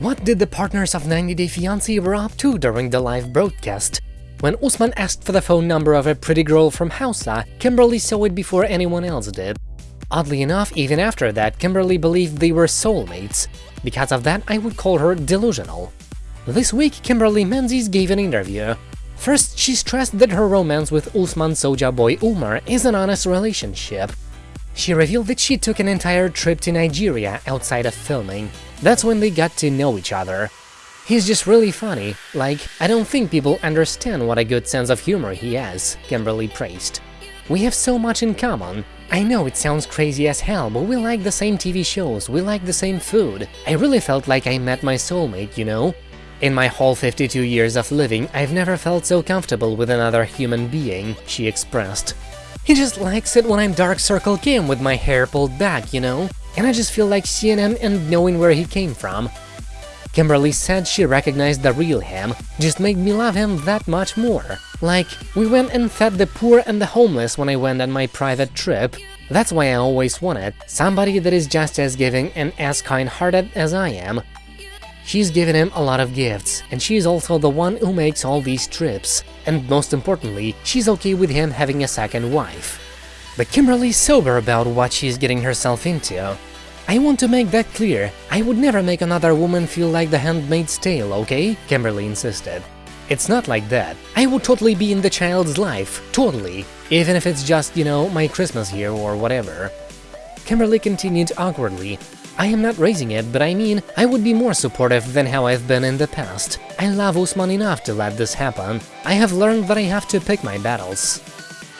What did the partners of 90 Day Fiancé were up to during the live broadcast? When Usman asked for the phone number of a pretty girl from Hausa, Kimberly saw it before anyone else did. Oddly enough, even after that, Kimberly believed they were soulmates. Because of that, I would call her delusional. This week, Kimberly Menzies gave an interview. First, she stressed that her romance with Usman Soja boy Umar is an honest relationship. She revealed that she took an entire trip to Nigeria outside of filming. That's when they got to know each other. He's just really funny, like, I don't think people understand what a good sense of humor he has, Kimberly praised. We have so much in common. I know it sounds crazy as hell, but we like the same TV shows, we like the same food. I really felt like I met my soulmate, you know? In my whole 52 years of living, I've never felt so comfortable with another human being, she expressed. He just likes it when I'm Dark Circle Kim with my hair pulled back, you know? And I just feel like seeing him and knowing where he came from. Kimberly said she recognized the real him, just made me love him that much more. Like, we went and fed the poor and the homeless when I went on my private trip. That's why I always wanted somebody that is just as giving and as kind-hearted as I am. She's given him a lot of gifts, and she's also the one who makes all these trips. And most importantly, she's okay with him having a second wife. But Kimberly's sober about what she's getting herself into. I want to make that clear, I would never make another woman feel like the handmaid's tale, okay? Kimberly insisted. It's not like that. I would totally be in the child's life, totally. Even if it's just, you know, my Christmas here or whatever. Kimberly continued awkwardly. I am not raising it, but I mean, I would be more supportive than how I've been in the past. I love Usman enough to let this happen. I have learned that I have to pick my battles.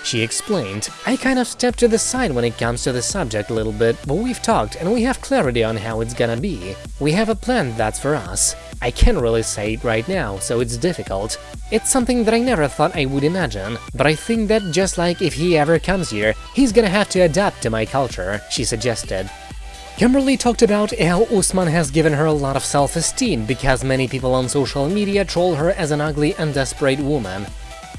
She explained, I kind of stepped to the side when it comes to the subject a little bit, but we've talked and we have clarity on how it's gonna be. We have a plan that's for us. I can't really say it right now, so it's difficult. It's something that I never thought I would imagine, but I think that just like if he ever comes here, he's gonna have to adapt to my culture, she suggested. Kimberly talked about how Usman has given her a lot of self-esteem because many people on social media troll her as an ugly and desperate woman.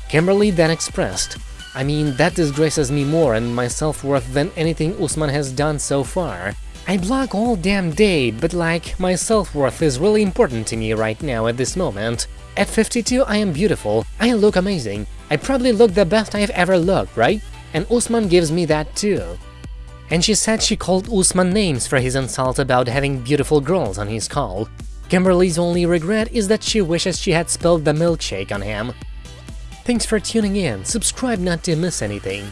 Kimberly then expressed, I mean, that disgraces me more and my self-worth than anything Usman has done so far. I block all damn day, but like, my self-worth is really important to me right now at this moment. At 52 I am beautiful, I look amazing, I probably look the best I've ever looked, right? And Usman gives me that too. And she said she called Usman names for his insult about having beautiful girls on his call. Kimberly's only regret is that she wishes she had spilled the milkshake on him. Thanks for tuning in, subscribe not to miss anything.